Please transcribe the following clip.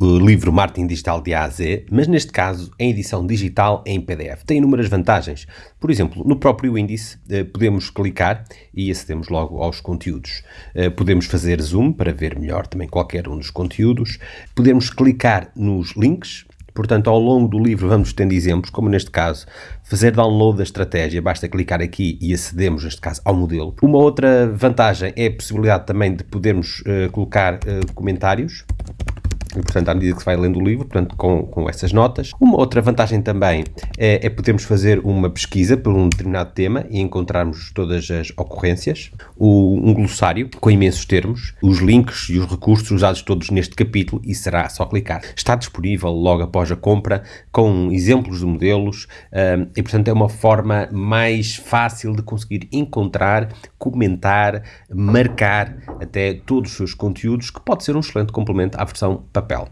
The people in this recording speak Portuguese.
uh, livro Marketing Digital de A a Z, mas neste caso em edição digital em PDF. Tem inúmeras vantagens. Por exemplo, no próprio índice uh, podemos clicar e acedemos logo aos conteúdos. Uh, podemos fazer zoom para ver melhor também qualquer um dos conteúdos. Podemos clicar nos links Portanto, ao longo do livro vamos tendo exemplos, como neste caso, fazer download da estratégia, basta clicar aqui e acedemos, neste caso, ao modelo. Uma outra vantagem é a possibilidade também de podermos uh, colocar uh, comentários portanto, à medida que se vai lendo o livro, portanto, com, com essas notas. Uma outra vantagem também é, é podermos fazer uma pesquisa por um determinado tema e encontrarmos todas as ocorrências, o, um glossário com imensos termos, os links e os recursos usados todos neste capítulo e será só clicar. Está disponível logo após a compra, com exemplos de modelos um, e, portanto, é uma forma mais fácil de conseguir encontrar, comentar, marcar até todos os seus conteúdos, que pode ser um excelente complemento à versão papel.